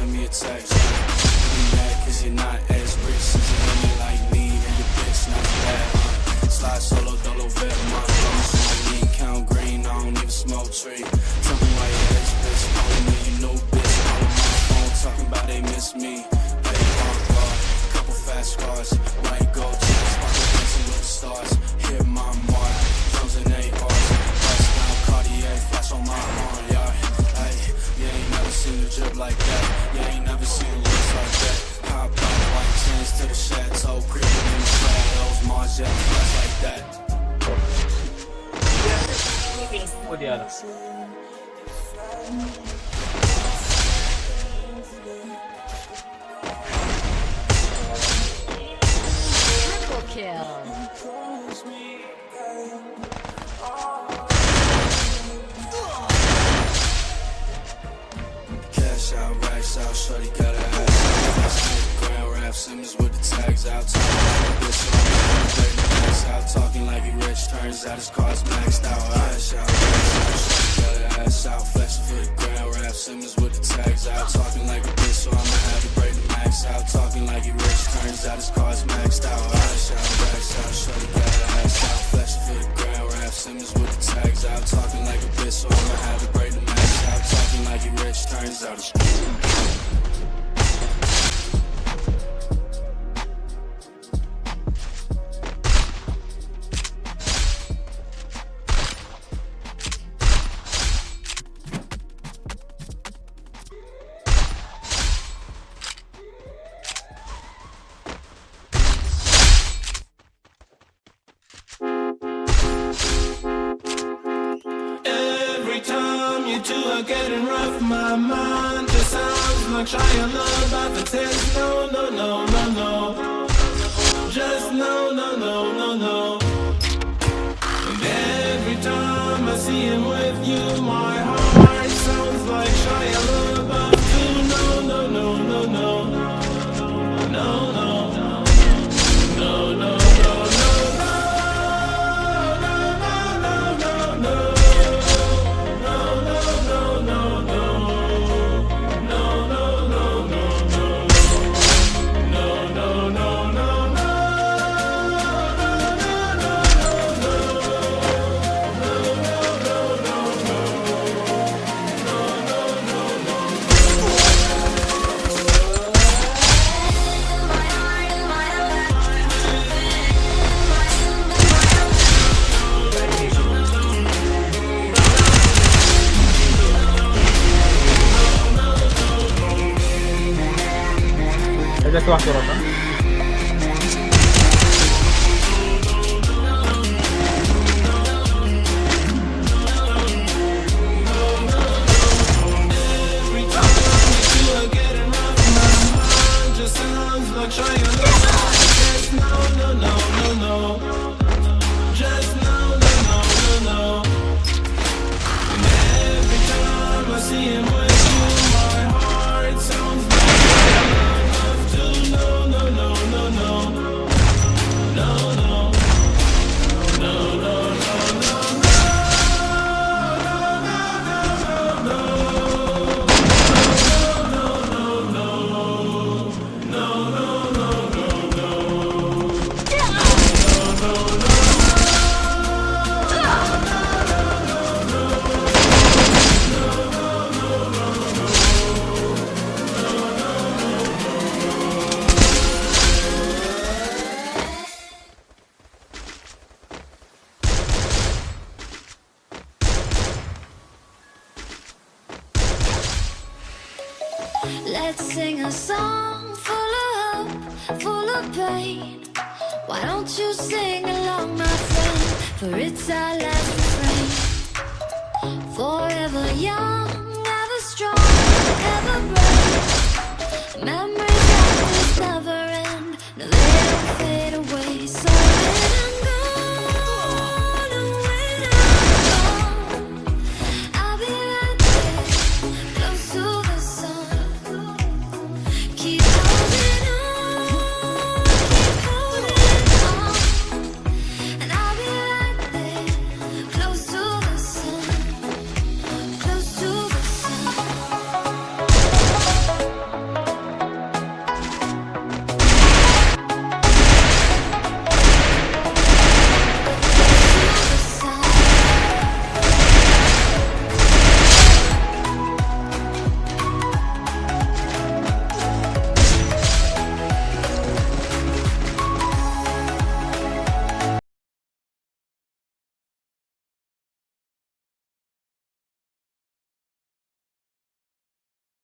send me a text. You mad cause you're not as rich as a woman like me, and your bitch not bad. Slide solo, dolo, vet, my phone, so I need count green, I don't even smoke tree. Tell me why your ex bitch calling me, you know bitch, calling my phone, talking about they miss me. Hey, bar, bar, couple fast cars, white gold chains, dancing with the stars. diálogo. Turns out his car's maxed out. Cash out, racks out, got ass out. Flexing for the grand rap Simmons with the tags out. Talking like a bitch, so I'ma have to break the max out. Talking like he rich, turns out his car's maxed out. Cash out, racks out, shorty got ass out. Flexing for the grand rap Simmons with the tags out. Talking like a bitch, so I'ma have to break the max out. Talking like he rich, turns out his two are getting rough, my mind just sounds like Shia LaBeouf. It says no, no, no, no, no. Just no, no, no, no, no. And every time I see him with you, my Ella está bastante Let's sing a song full of hope, full of pain. Why don't you sing along, my friend? For it's our last refrain. Forever young, ever strong, ever brave. Memories